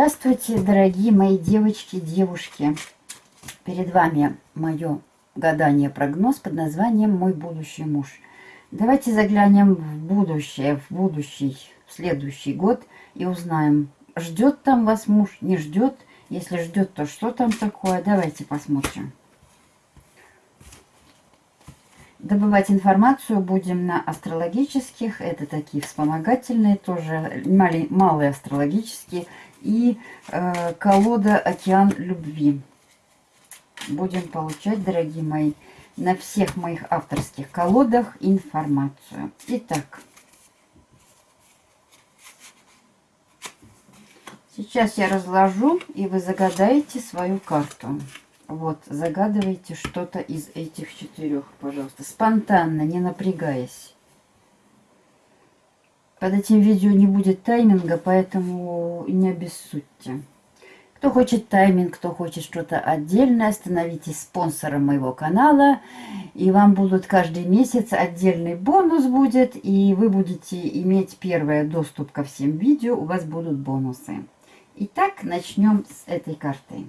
Здравствуйте, дорогие мои девочки, девушки. Перед вами мое гадание-прогноз под названием «Мой будущий муж». Давайте заглянем в будущее, в будущий, в следующий год и узнаем, ждет там вас муж, не ждет. Если ждет, то что там такое? Давайте посмотрим. Добывать информацию будем на астрологических. Это такие вспомогательные, тоже малые астрологические. И э, колода «Океан любви». Будем получать, дорогие мои, на всех моих авторских колодах информацию. Итак. Сейчас я разложу, и вы загадаете свою карту. Вот, загадывайте что-то из этих четырех, пожалуйста. Спонтанно, не напрягаясь. Под этим видео не будет тайминга, поэтому не обессудьте. Кто хочет тайминг, кто хочет что-то отдельное, становитесь спонсором моего канала. И вам будут каждый месяц отдельный бонус будет. И вы будете иметь первый доступ ко всем видео. У вас будут бонусы. Итак, начнем с этой карты.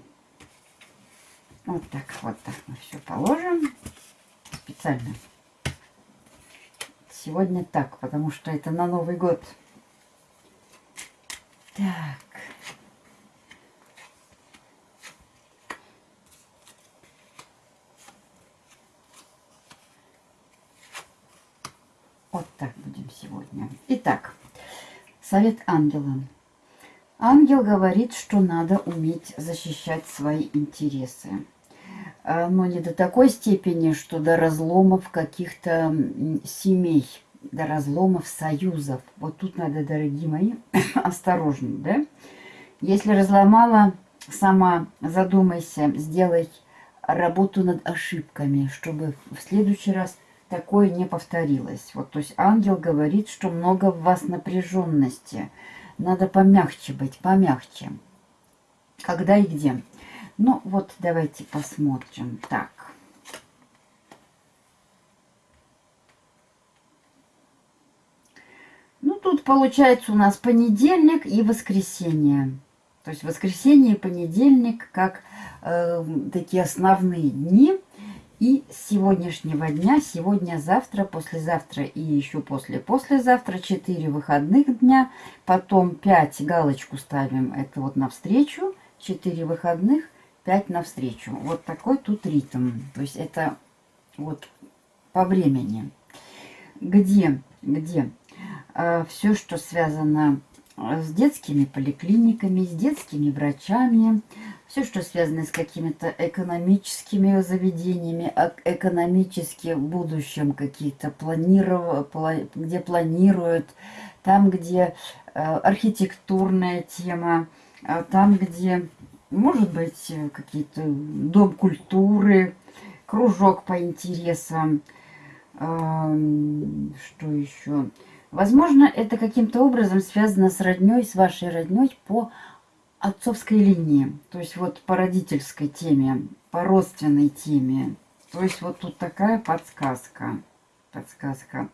Вот так, вот так мы все положим. Специально. Сегодня так, потому что это на Новый год. Так. Вот так будем сегодня. Итак, совет ангела. Ангел говорит, что надо уметь защищать свои интересы. А, но не до такой степени, что до разломов каких-то семей, до разломов союзов. Вот тут надо, дорогие мои, осторожней, да? Если разломала, сама задумайся, сделай работу над ошибками, чтобы в следующий раз такое не повторилось. Вот, то есть ангел говорит, что много в вас напряженности – надо помягче быть, помягче. Когда и где. Ну, вот давайте посмотрим. Так. Ну, тут получается у нас понедельник и воскресенье. То есть воскресенье и понедельник как э, такие основные дни – и с сегодняшнего дня, сегодня, завтра, послезавтра и еще после-послезавтра 4 выходных дня, потом 5 галочку ставим, это вот навстречу, 4 выходных, 5 навстречу. Вот такой тут ритм, то есть это вот по времени. Где, где э, все, что связано с детскими поликлиниками, с детскими врачами, все, что связано с какими-то экономическими заведениями, экономически в будущем какие-то планиров... где планируют, там, где э, архитектурная тема, а там, где, может быть, какие-то дом культуры, кружок по интересам, что еще? Возможно, это каким-то образом связано с родней, с вашей родней по отцовской линии, то есть вот по родительской теме, по родственной теме. То есть вот тут такая подсказка. Подсказка.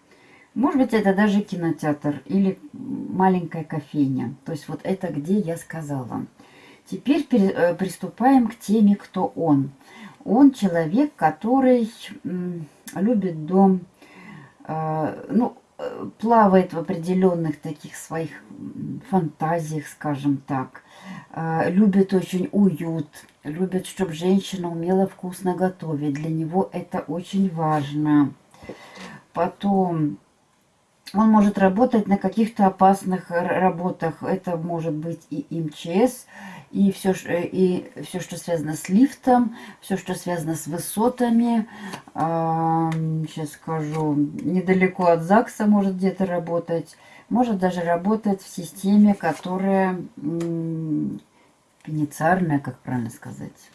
Может быть, это даже кинотеатр или маленькая кофейня. То есть вот это где я сказала. Теперь э, приступаем к теме «Кто он?». Он человек, который любит дом, э, ну, плавает в определенных таких своих фантазиях, скажем так. Любит очень уют, любит, чтобы женщина умела вкусно готовить. Для него это очень важно. Потом он может работать на каких-то опасных работах. Это может быть и МЧС, и все, э, и все, что связано с лифтом, все, что связано с высотами. Сейчас скажу, недалеко от ЗАГСа может где-то работать. Может даже работать в системе, которая пеницарная, как правильно сказать.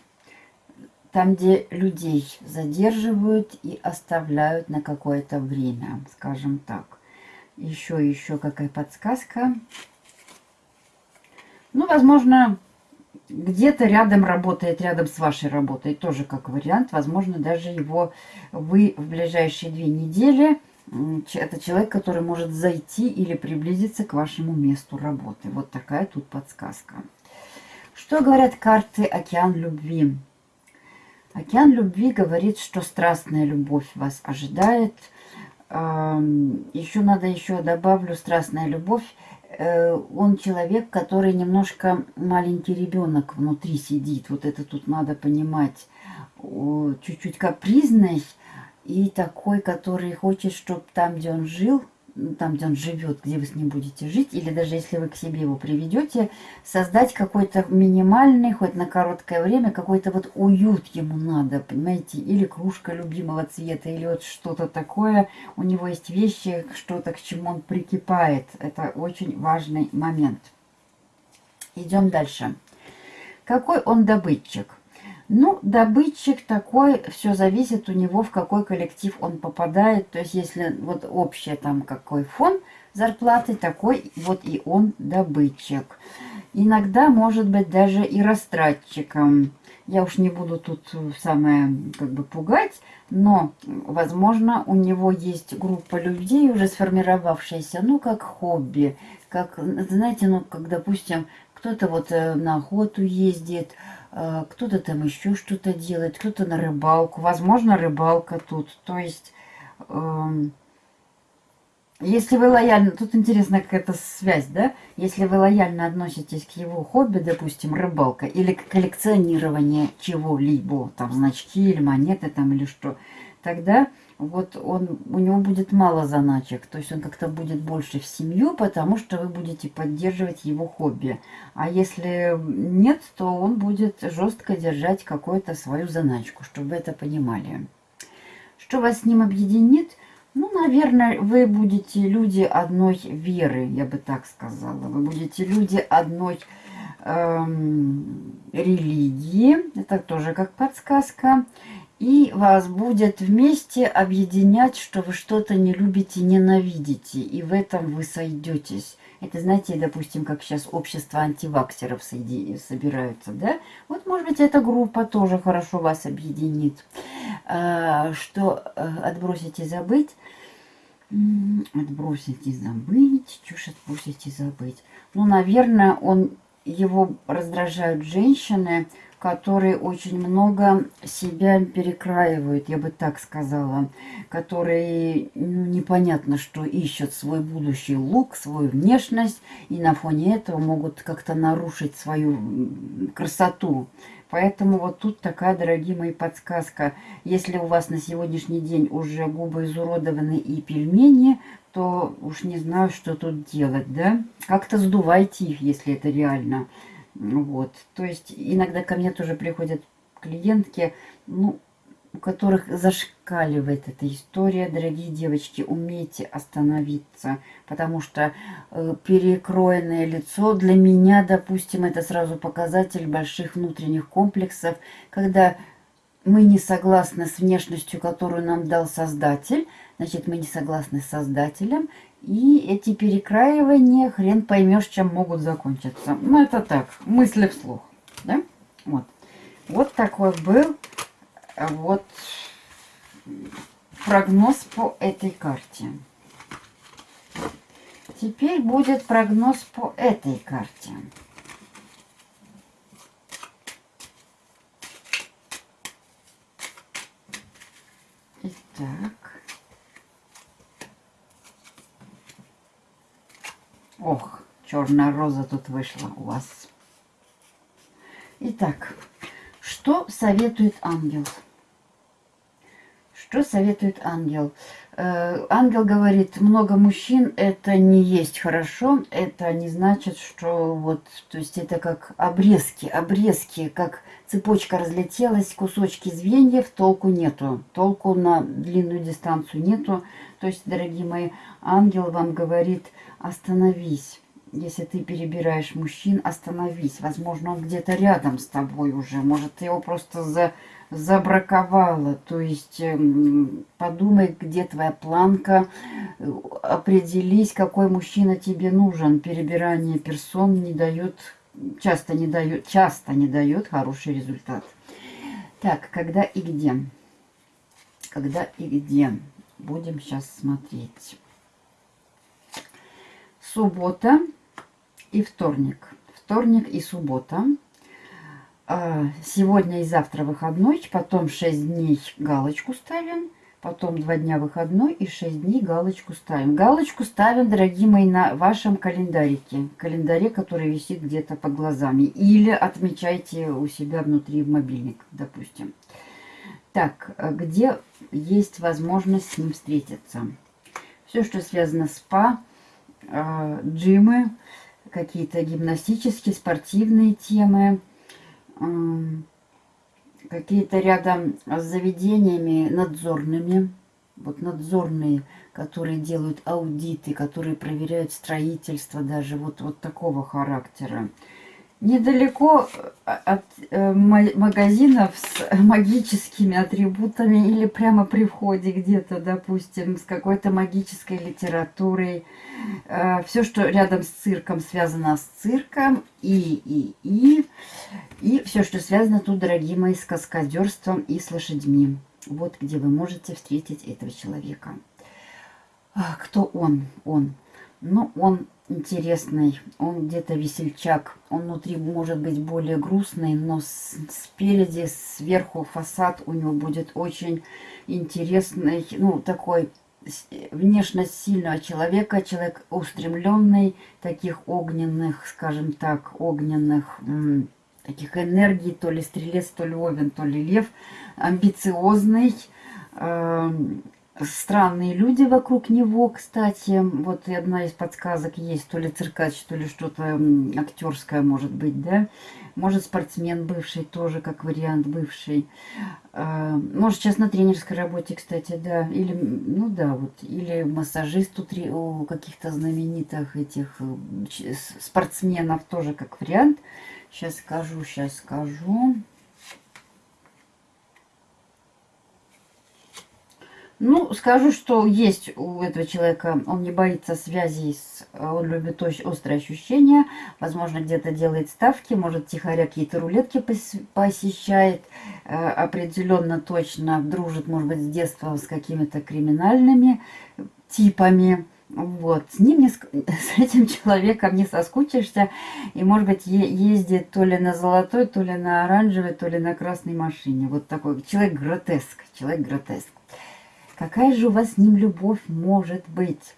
Там, где людей задерживают и оставляют на какое-то время, скажем так. Еще, еще какая подсказка. Ну, возможно, где-то рядом работает, рядом с вашей работой, тоже как вариант. Возможно, даже его вы в ближайшие две недели, это человек, который может зайти или приблизиться к вашему месту работы. Вот такая тут подсказка. Что говорят карты «Океан любви»? Океан любви говорит, что страстная любовь вас ожидает. Еще надо еще добавлю страстная любовь. Э, он человек, который немножко маленький ребенок внутри сидит. Вот это тут надо понимать. Чуть-чуть капризный и такой, который хочет, чтобы там, где он жил, там, где он живет, где вы с ним будете жить, или даже если вы к себе его приведете, создать какой-то минимальный, хоть на короткое время, какой-то вот уют ему надо, понимаете, или кружка любимого цвета, или вот что-то такое. У него есть вещи, что-то, к чему он прикипает. Это очень важный момент. Идем дальше. Какой он добытчик? Ну, добытчик такой, все зависит у него, в какой коллектив он попадает. То есть, если вот общий там какой фон зарплаты, такой вот и он добытчик. Иногда может быть даже и растратчиком. Я уж не буду тут самое как бы пугать, но, возможно, у него есть группа людей, уже сформировавшаяся, ну, как хобби, как, знаете, ну, как, допустим, кто-то вот э, на охоту ездит, кто-то там еще что-то делает, кто-то на рыбалку, возможно, рыбалка тут. То есть, эм, если вы лояльно, тут интересна какая-то связь, да? Если вы лояльно относитесь к его хобби, допустим, рыбалка, или к коллекционированию чего-либо, там значки или монеты там или что, тогда вот он, у него будет мало заначек, то есть он как-то будет больше в семью, потому что вы будете поддерживать его хобби. А если нет, то он будет жестко держать какую-то свою заначку, чтобы вы это понимали. Что вас с ним объединит? Ну, наверное, вы будете люди одной веры, я бы так сказала. Вы будете люди одной эм, религии, это тоже как подсказка и вас будет вместе объединять, что вы что-то не любите, ненавидите, и в этом вы сойдетесь. Это, знаете, допустим, как сейчас общество антиваксеров собираются, да? Вот, может быть, эта группа тоже хорошо вас объединит. А, что э, отбросить и забыть? Отбросить и забыть. Чушь отбросить и забыть. Ну, наверное, он, его раздражают женщины, которые очень много себя перекраивают, я бы так сказала, которые ну, непонятно, что ищут свой будущий лук, свою внешность, и на фоне этого могут как-то нарушить свою красоту. Поэтому вот тут такая, дорогие мои, подсказка. Если у вас на сегодняшний день уже губы изуродованы и пельмени, то уж не знаю, что тут делать, да? Как-то сдувайте их, если это реально. Вот. То есть иногда ко мне тоже приходят клиентки, ну, у которых зашкаливает эта история. Дорогие девочки, умейте остановиться, потому что э, перекроенное лицо для меня, допустим, это сразу показатель больших внутренних комплексов, когда мы не согласны с внешностью, которую нам дал Создатель, значит, мы не согласны с Создателем, и эти перекраивания, хрен поймешь, чем могут закончиться. Ну, это так, мысли вслух. Да? Вот. Вот такой был вот прогноз по этой карте. Теперь будет прогноз по этой карте. Итак. Ох, черная роза тут вышла у вас. Итак, что советует ангел? Что советует ангел? Э, ангел говорит, много мужчин это не есть хорошо, это не значит, что вот, то есть это как обрезки, обрезки, как цепочка разлетелась, кусочки звеньев, толку нету, толку на длинную дистанцию нету. То есть, дорогие мои, ангел вам говорит, остановись. Если ты перебираешь мужчин, остановись. Возможно, он где-то рядом с тобой уже. Может, ты его просто за, забраковала. То есть, эм, подумай, где твоя планка. Определись, какой мужчина тебе нужен. Перебирание персон не дает, часто не дает, часто не дает хороший результат. Так, когда и где? Когда и где? Будем сейчас смотреть суббота и вторник. Вторник и суббота. А, сегодня и завтра выходной, потом 6 дней галочку ставим, потом 2 дня выходной и 6 дней галочку ставим. Галочку ставим, дорогие мои, на вашем календарике, календаре, который висит где-то под глазами. Или отмечайте у себя внутри в мобильник, допустим. Так, где есть возможность с ним встретиться? Все, что связано с СПА, э, джимы, какие-то гимнастические, спортивные темы – какие-то рядом с заведениями надзорными, вот надзорные, которые делают аудиты, которые проверяют строительство даже вот, вот такого характера. Недалеко э, от э, магазинов с магическими атрибутами или прямо при входе где-то, допустим, с какой-то магической литературой. Э, Все, что рядом с цирком, связано с цирком. И, и, и. И все, что связано тут, дорогие мои, с каскадерством и с лошадьми. Вот где вы можете встретить этого человека. А, кто он? Он. Ну, он интересный, он где-то весельчак, он внутри может быть более грустный, но спереди, сверху фасад у него будет очень интересный, ну, такой внешность сильного человека, человек устремленный, таких огненных, скажем так, огненных таких энергий, то ли стрелец, то ли овен, то ли лев, амбициозный, э, странные люди вокруг него, кстати. Вот и одна из подсказок есть, то ли циркач, то ли что-то актерское может быть, да. Может, спортсмен бывший тоже, как вариант бывший. А, может, сейчас на тренерской работе, кстати, да. Или, ну да, вот. Или массажист у, у каких-то знаменитых этих э, спортсменов тоже как вариант. Сейчас скажу, сейчас скажу. Ну, скажу, что есть у этого человека, он не боится связей, с, он любит очень острые ощущения, возможно, где-то делает ставки, может, тихоря какие-то рулетки посещает, э, определенно точно дружит, может быть, с детства с какими-то криминальными типами. Вот, с ним, не, с этим человеком не соскучишься, и, может быть, ездит то ли на золотой, то ли на оранжевой, то ли на красной машине. Вот такой человек гротеск, человек гротеск. Какая же у вас с ним любовь может быть?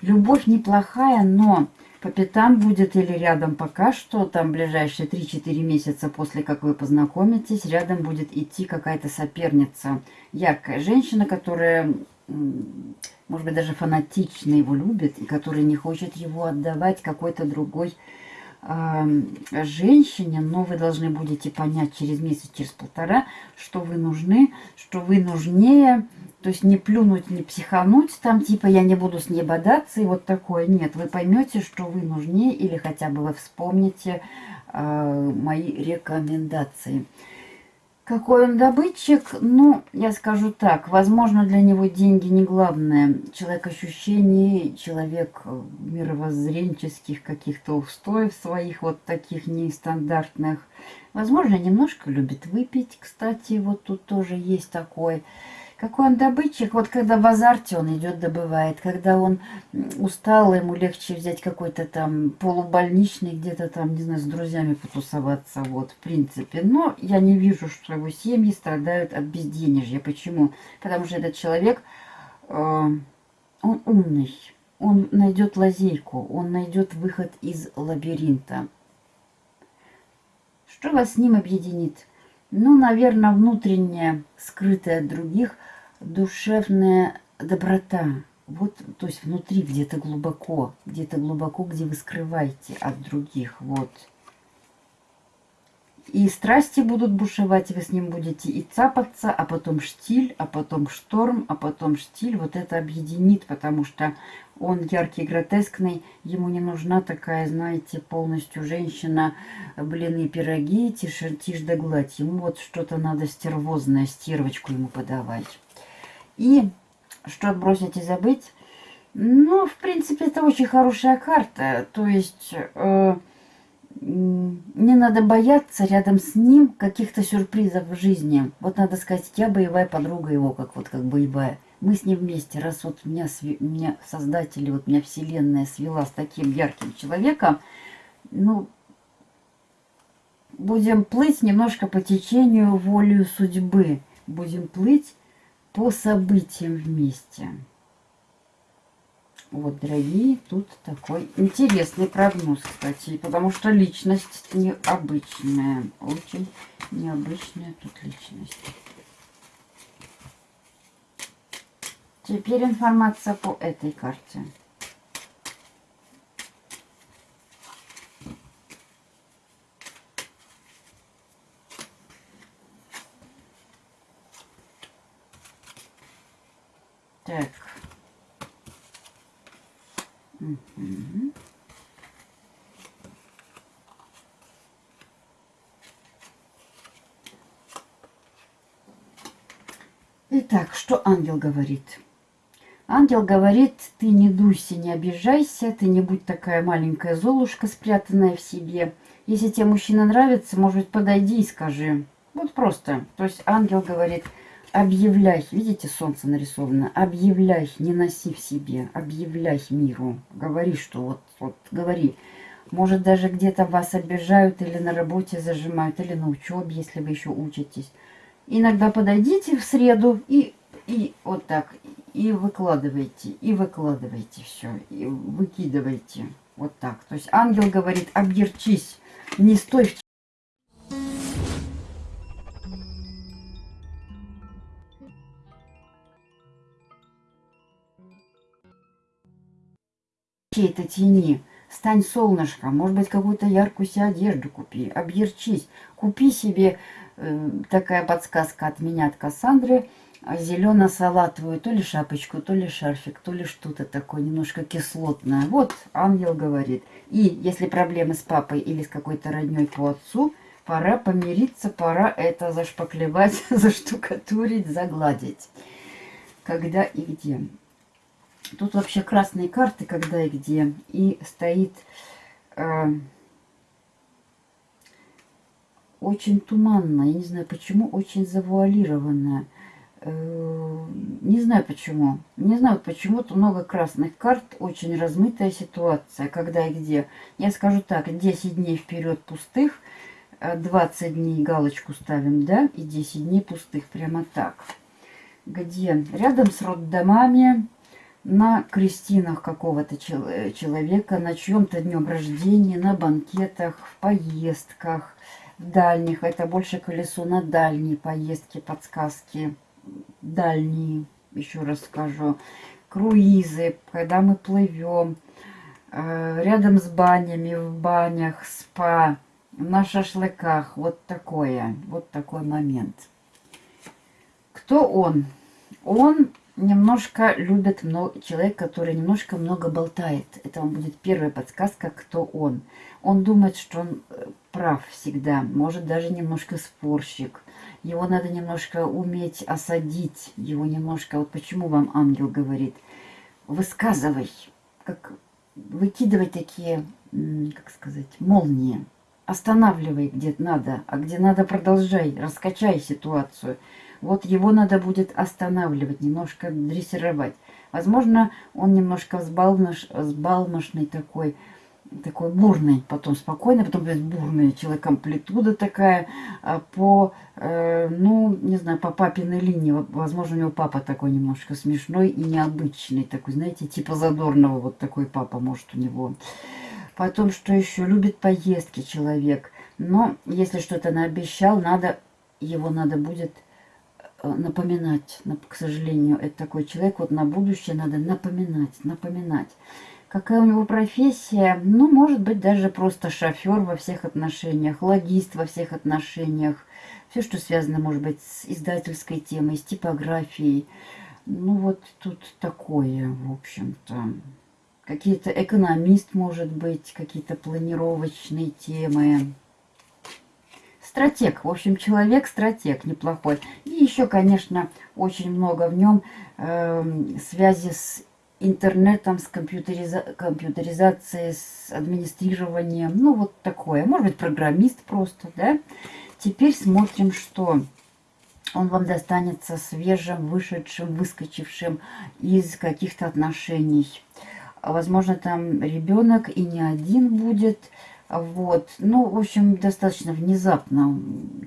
Любовь неплохая, но по пятам будет или рядом пока что, там ближайшие 3-4 месяца после как вы познакомитесь, рядом будет идти какая-то соперница. Яркая женщина, которая, может быть, даже фанатично его любит, и которая не хочет его отдавать какой-то другой женщине, но вы должны будете понять через месяц, через полтора, что вы нужны, что вы нужнее, то есть не плюнуть, не психануть, там типа я не буду с ней бодаться и вот такое. Нет, вы поймете, что вы нужнее или хотя бы вы вспомните э, мои рекомендации. Какой он добытчик? Ну, я скажу так. Возможно, для него деньги не главное. Человек ощущений, человек э, мировоззренческих каких-то устоев своих, вот таких нестандартных. Возможно, немножко любит выпить, кстати, вот тут тоже есть такой. Какой он добытчик. Вот когда в азарте он идет, добывает. Когда он устал, ему легче взять какой-то там полубольничный, где-то там, не знаю, с друзьями потусоваться. Вот, в принципе. Но я не вижу, что его семьи страдают от безденежья. Почему? Потому что этот человек, э, он умный. Он найдет лазейку, он найдет выход из лабиринта. Что вас с ним объединит? Ну, наверное, внутренняя, скрытая от других, душевная доброта. Вот, то есть внутри где-то глубоко, где-то глубоко, где вы скрываете от других. Вот. И страсти будут бушевать, вы с ним будете и цапаться, а потом штиль, а потом шторм, а потом штиль. Вот это объединит, потому что он яркий, гротескный. Ему не нужна такая, знаете, полностью женщина, блины, пироги, тишь, тишь да гладь. Ему вот что-то надо стервозное, стервочку ему подавать. И что отбросить и забыть? Ну, в принципе, это очень хорошая карта. То есть... Э, не надо бояться рядом с ним каких-то сюрпризов в жизни. Вот надо сказать, я боевая подруга его, как вот как боевая. Мы с ним вместе, раз вот меня, меня создатели, вот меня вселенная свела с таким ярким человеком, ну, будем плыть немножко по течению волею судьбы. Будем плыть по событиям вместе. Вот, дорогие, тут такой интересный прогноз, кстати, потому что личность необычная, очень необычная тут личность. Теперь информация по этой карте. Так. Угу. Итак, что ангел говорит? Ангел говорит, ты не дуйся, не обижайся, ты не будь такая маленькая золушка, спрятанная в себе. Если тебе мужчина нравится, может подойди и скажи. Вот просто. То есть ангел говорит, объявляй, видите, солнце нарисовано, объявляй, не носи в себе, объявляй миру, говори, что вот, вот, говори. Может, даже где-то вас обижают или на работе зажимают, или на учебе, если вы еще учитесь. Иногда подойдите в среду и, и вот так, и выкладывайте, и выкладывайте все, и выкидывайте. Вот так. То есть ангел говорит, объерчись, не стой в чьей-то тени. Стань солнышком, может быть, какую-то яркую себе одежду купи, объерчись. Купи себе, э, такая подсказка от меня, от Кассандры, зелено-салатовую, то ли шапочку, то ли шарфик, то ли что-то такое немножко кислотное. Вот ангел говорит. И если проблемы с папой или с какой-то родней по отцу, пора помириться, пора это зашпаклевать, заштукатурить, загладить. Когда и где. Тут вообще красные карты, когда и где. И стоит э, очень туманно. Я не знаю почему, очень завуалированная. Э, не знаю почему. Не знаю, почему-то много красных карт. Очень размытая ситуация, когда и где. Я скажу так, 10 дней вперед пустых. 20 э, дней галочку ставим, да? И 10 дней пустых, прямо так. Где? Рядом с роддомами на крестинах какого-то э, человека, на чьем-то днем рождения, на банкетах, в поездках, в дальних. Это больше колесо на дальние поездки, подсказки. Дальние, еще раз скажу. Круизы, когда мы плывем. Э, рядом с банями, в банях, спа, на шашлыках. Вот такое, вот такой момент. Кто он? Он немножко любит много, человек, который немножко много болтает. Это вам будет первая подсказка, кто он. Он думает, что он э, прав всегда, может даже немножко спорщик. Его надо немножко уметь осадить, его немножко... Вот почему вам ангел говорит, высказывай, как выкидывай такие, как сказать, молнии. Останавливай, где надо, а где надо продолжай, раскачай ситуацию. Вот его надо будет останавливать, немножко дрессировать. Возможно, он немножко взбалмош, взбалмошный такой, такой бурный, потом спокойный, потом будет бурный, человек амплитуда такая, а по, э, ну, не знаю, по папиной линии, возможно, у него папа такой немножко смешной и необычный, такой, знаете, типа задорного, вот такой папа может у него. Потом, что еще, любит поездки человек, но если что-то наобещал, надо, его надо будет Э, напоминать, к сожалению, это такой человек, вот на будущее надо напоминать, напоминать. Какая у него профессия? Ну, может быть, даже просто шофер во всех отношениях, логист во всех отношениях. Все, что связано, может быть, с издательской темой, с типографией. Ну, вот тут такое, в общем-то. Какие-то экономист, может быть, какие-то планировочные темы. Стратег, в общем, человек-стратег неплохой. И еще, конечно, очень много в нем э, связи с интернетом, с компьютериза компьютеризацией, с администрированием. Ну, вот такое. Может быть, программист просто, да? Теперь смотрим, что он вам достанется свежим, вышедшим, выскочившим из каких-то отношений. Возможно, там ребенок и не один будет Вот, ну, в общем, достаточно внезапно.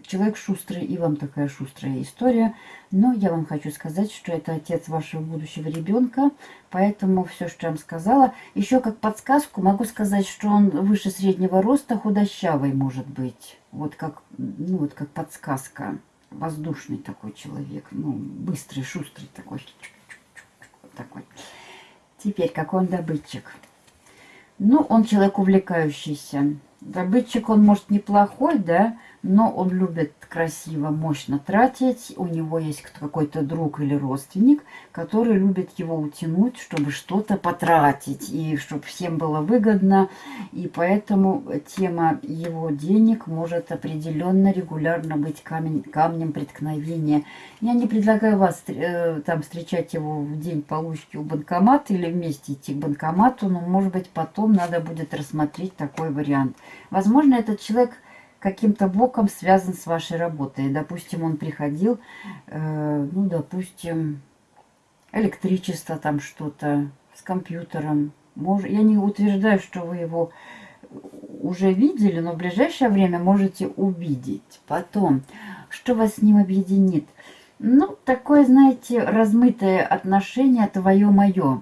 Человек шустрый, и вам такая шустрая история. Но я вам хочу сказать, что это отец вашего будущего ребенка, поэтому все, что я вам сказала. Еще как подсказку могу сказать, что он выше среднего роста, худощавый может быть. Вот как, ну, вот как подсказка. Воздушный такой человек, ну, быстрый, шустрый такой. такой. Теперь, какой он добытчик. Ну, он человек увлекающийся. Добытчик, он может неплохой, да, но он любит красиво, мощно тратить. У него есть какой-то друг или родственник, который любит его утянуть, чтобы что-то потратить, и чтобы всем было выгодно. И поэтому тема его денег может определенно, регулярно быть камень, камнем преткновения. Я не предлагаю вас э, там встречать его в день получки у банкомата или вместе идти к банкомату, но, может быть, потом надо будет рассмотреть такой вариант. Возможно, этот человек каким-то боком связан с вашей работой. Допустим, он приходил, э, ну, допустим, электричество там что-то с компьютером. Мож... Я не утверждаю, что вы его уже видели, но в ближайшее время можете увидеть. Потом, что вас с ним объединит? Ну, такое, знаете, размытое отношение твое-мое.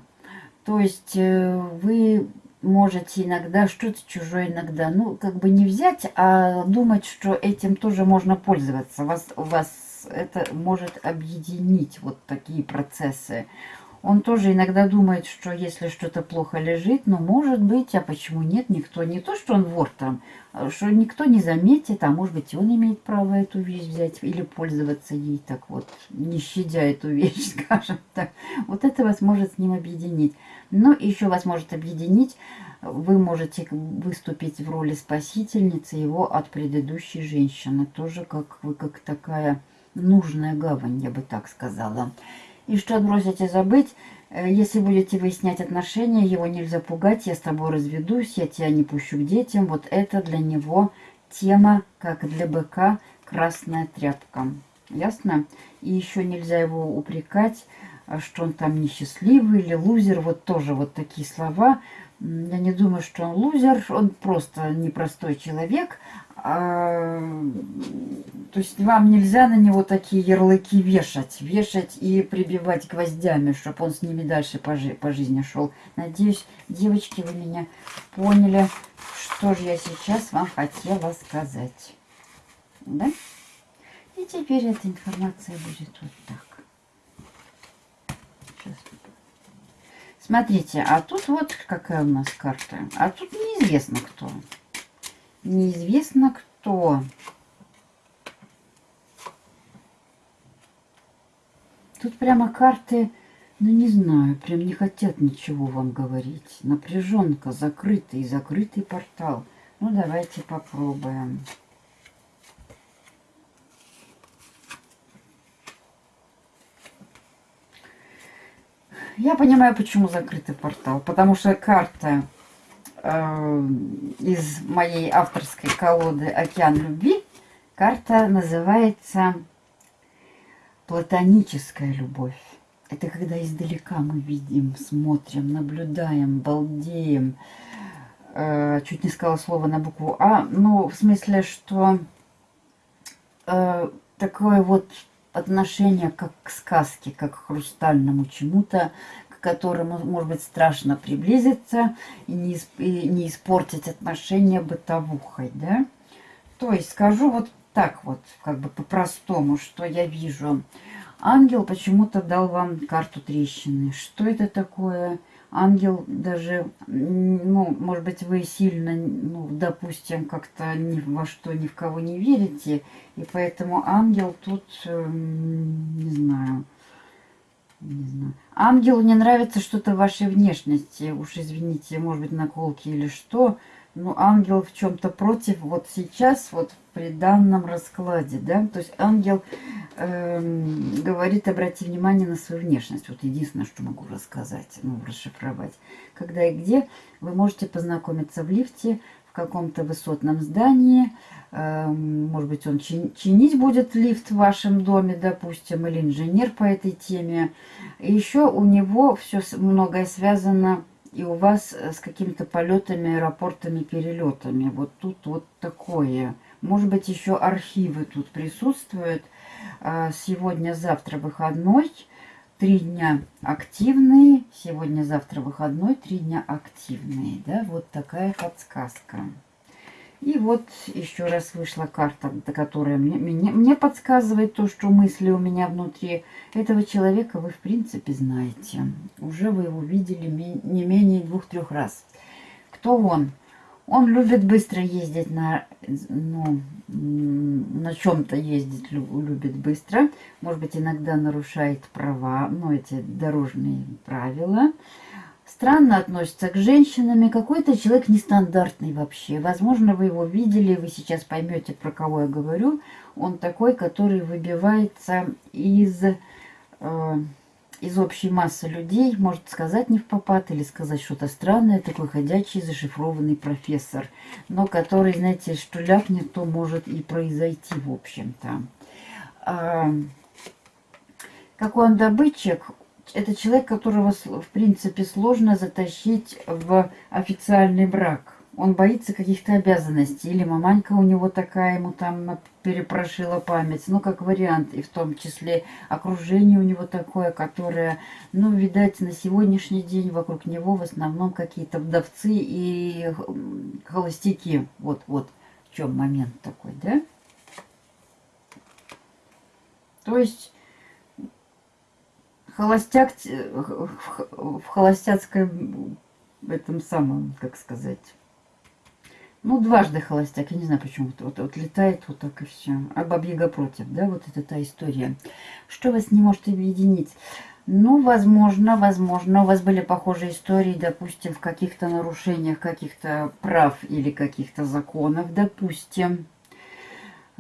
То есть э, вы можете иногда что-то чужое иногда, ну, как бы не взять, а думать, что этим тоже можно пользоваться. Вас, вас это может объединить, вот такие процессы. Он тоже иногда думает, что если что-то плохо лежит, ну, может быть, а почему нет, никто, не то, что он вор там, а что никто не заметит, а может быть, он имеет право эту вещь взять или пользоваться ей так вот, не щадя эту вещь, скажем так. Вот это вас может с ним объединить. Но еще вас может объединить, вы можете выступить в роли спасительницы его от предыдущей женщины. Тоже как вы, как такая нужная гавань, я бы так сказала. И что отбросите забыть, э, если будете выяснять отношения, его нельзя пугать, я с тобой разведусь, я тебя не пущу к детям. Вот это для него тема, как для быка, красная тряпка. Ясно? И еще нельзя его упрекать что он там несчастливый или лузер. Вот тоже вот такие слова. Я не думаю, что он лузер, он просто непростой человек. А, то есть вам нельзя на него такие ярлыки вешать, вешать и прибивать гвоздями, чтобы он с ними дальше по, жи по жизни шел. Надеюсь, девочки, вы меня поняли, что же я сейчас вам хотела сказать. Да? И теперь эта информация будет вот так. Смотрите, а тут вот какая у нас карта. А тут неизвестно кто. Неизвестно кто. Тут прямо карты, ну не знаю, прям не хотят ничего вам говорить. Напряженка, закрытый, закрытый портал. Ну давайте попробуем. Я понимаю, почему закрытый портал. Потому что карта э, из моей авторской колоды «Океан любви», карта называется «Платоническая любовь». Это когда издалека мы видим, смотрим, наблюдаем, балдеем. Э, чуть не сказала слово на букву А. Ну, в смысле, что э, такое вот отношение как к сказке, как к хрустальному чему-то, к которому, может быть, страшно приблизиться и не, и не испортить отношения бытовухой, да? То есть скажу вот так вот, как бы по-простому, что я вижу. Ангел почему-то дал вам карту трещины. Что это такое? Ангел даже, ну, может быть, вы сильно, ну, допустим, как-то ни во что, ни в кого не верите, и поэтому ангел тут, эм, не знаю, не знаю. Ангелу не нравится что-то в вашей внешности, уж извините, может быть, наколки или что, ну, ангел в чем-то против вот сейчас, вот при данном раскладе, да, то есть ангел э, говорит, обрати внимание на свою внешность, вот единственное, что могу рассказать, ну, расшифровать. Когда и где вы можете познакомиться в лифте, в каком-то высотном здании, э, может быть, он чин чинить будет лифт в вашем доме, допустим, или инженер по этой теме. И еще у него все многое связано и у вас с какими-то полетами, аэропортами, перелетами. Вот тут вот такое. Может быть, еще архивы тут присутствуют. А, Сегодня-завтра выходной. Три дня активные. Сегодня-завтра выходной. Три дня активные. Да, вот такая подсказка. И вот еще раз вышла карта, которая мне, мне, мне подсказывает то, что мысли у меня внутри. Этого человека вы, в принципе, знаете. Уже вы его видели не менее двух-трех раз. Кто он? Он любит быстро ездить на, ну, на чем-то ездить, любит быстро. Может быть, иногда нарушает права, ну, эти дорожные правила странно относится к женщинам, какой-то человек нестандартный вообще. Возможно, вы его видели, вы сейчас поймете, про кого я говорю. Он такой, который выбивается из, э, из общей массы людей, может сказать не в попад или сказать что-то странное, такой ходячий зашифрованный профессор, но который, знаете, что ляпнет, то может и произойти, в общем-то. А, какой он добытчик, это человек, которого, в принципе, сложно затащить в официальный брак. Он боится каких-то обязанностей. Или маманька у него такая, ему там перепрошила память. Ну, как вариант. И в том числе окружение у него такое, которое, ну, видать, на сегодняшний день вокруг него в основном какие-то вдовцы и холостяки. Вот, вот в чем момент такой, да? То есть холостяк в холостяцком этом самом, как сказать, ну, дважды холостяк, я не знаю почему. Вот, вот, вот летает вот так и все. А бабьяга против, да, вот это та история. Что вас не может объединить? Ну, возможно, возможно, у вас были похожие истории, допустим, в каких-то нарушениях каких-то прав или каких-то законов, допустим.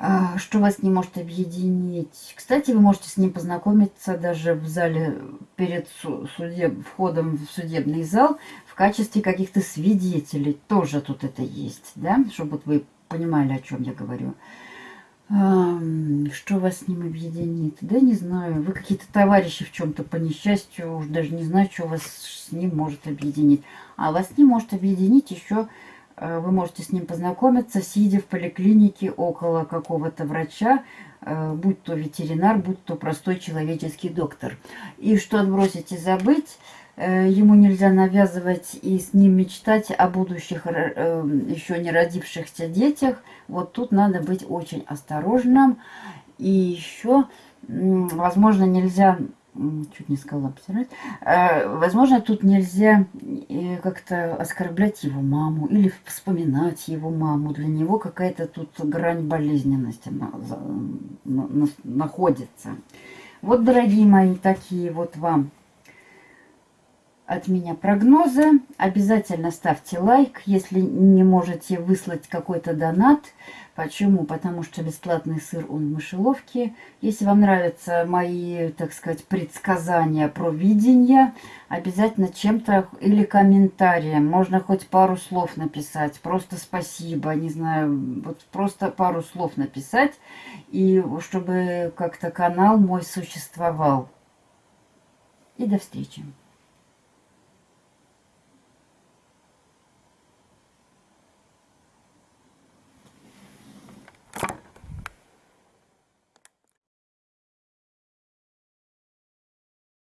А, что вас не может объединить. Кстати, вы можете с ним познакомиться даже в зале перед судеб, входом в судебный зал в качестве каких-то свидетелей. Тоже тут это есть, да, чтобы вы понимали, о чем я говорю. Что вас с ним объединит? Да не знаю. Вы какие-то товарищи в чем-то по несчастью. Уж даже не знаю, что вас с ним может объединить. А вас не может объединить еще вы можете с ним познакомиться, сидя в поликлинике около какого-то врача, э, будь то ветеринар, будь то простой человеческий доктор. И что отбросить и забыть, э, ему нельзя навязывать и с ним мечтать о будущих еще не родившихся детях. Вот тут надо быть очень осторожным. И еще, возможно, нельзя чуть не сказала обсирать. А, возможно, тут нельзя э, как-то оскорблять его маму или вспоминать его маму. Для него какая-то тут грань болезненности находится. Вот, дорогие мои, такие вот вам от меня прогнозы. Обязательно ставьте лайк, если не можете выслать какой-то донат. Почему? Потому что бесплатный сыр он в мышеловке. Если вам нравятся мои, так сказать, предсказания про видение, обязательно чем-то или комментарием. Можно хоть пару слов написать. Просто спасибо, не знаю, вот просто пару слов написать. И чтобы как-то канал мой существовал. И до встречи.